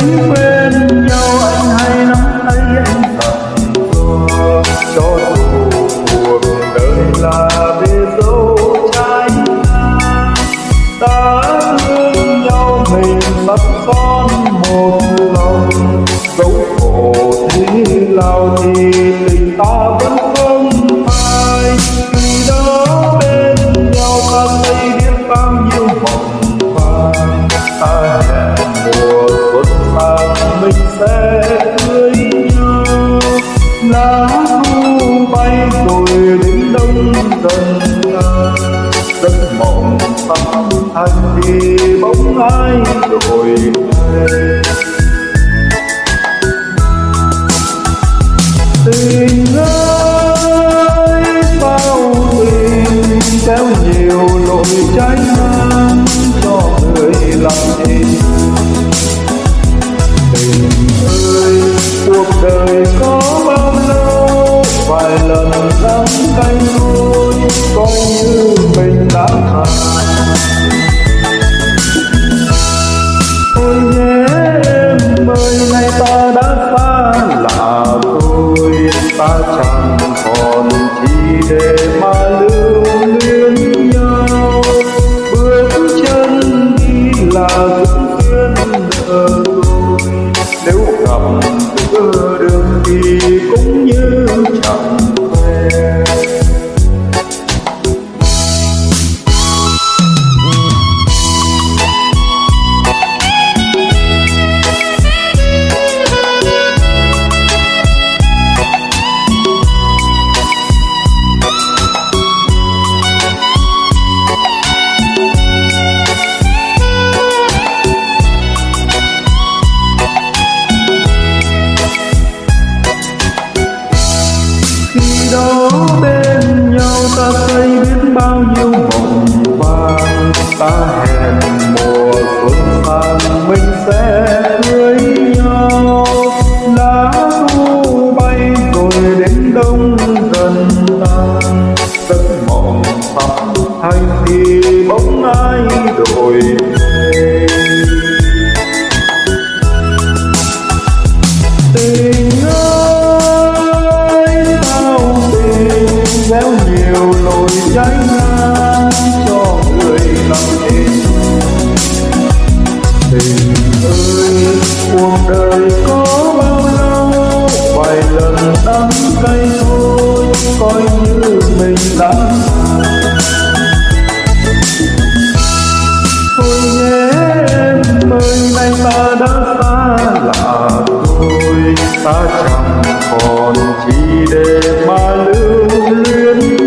When you mình sẽ cưới nhau lá thu bay rồi đến đông dần tan giấc mộng tắm thành thì bóng ai đổi thay tay thôi coi như mình đã thà ôi nhé em ơi nay ta đã xa lạ rồi ta chẳng còn chi để mà lưu luyến nhau bước chân đi là dũng duyên nợ rồi nếu gặp giữa đường thì cũng như bóng ai đổi. Tình ơi sao tình gieo nhiều lỗi trái ngang cho người lặng tình tình ơi, cuộc đời có bao lâu, vài lần đắng cay thôi, coi như mình đã ta là tôi ta chẳng còn chi để mà lưu luyến.